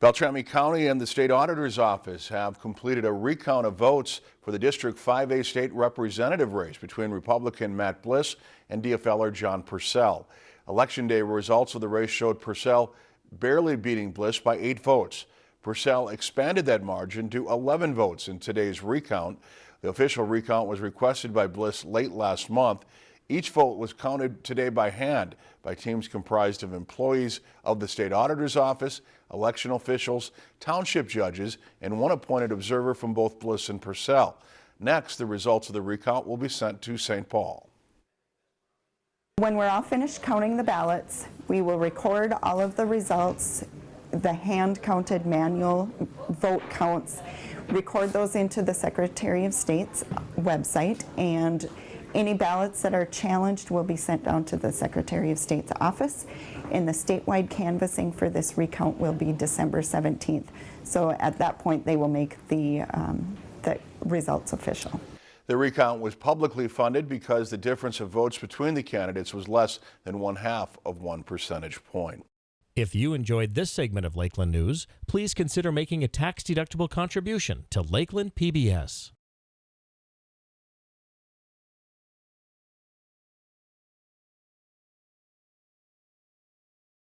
Beltrami County and the State Auditor's Office have completed a recount of votes for the District 5A state representative race between Republican Matt Bliss and DFLer John Persell. Election day results of the race showed Persell barely beating Bliss by eight votes. Persell expanded that margin to 11 votes in today's recount. The official recount was requested by Bliss late last month. Each vote was counted today by hand by teams comprised of employees of the state auditor's office, election officials, township judges, and one appointed observer from both Bliss and Persell. Next, the results of the recount will be sent to St. Paul. When we're all finished counting the ballots, we will record all of the results, the hand-counted manual vote counts, record those into the Secretary of State's website, and any ballots that are challenged will be sent down to the Secretary of State's office, and the statewide canvassing for this recount will be December 17th. So at that point, they will make the, um, the results official. The recount was publicly funded because the difference of votes between the candidates was less than one half of one percentage point. If you enjoyed this segment of Lakeland News, please consider making a tax-deductible contribution to Lakeland PBS.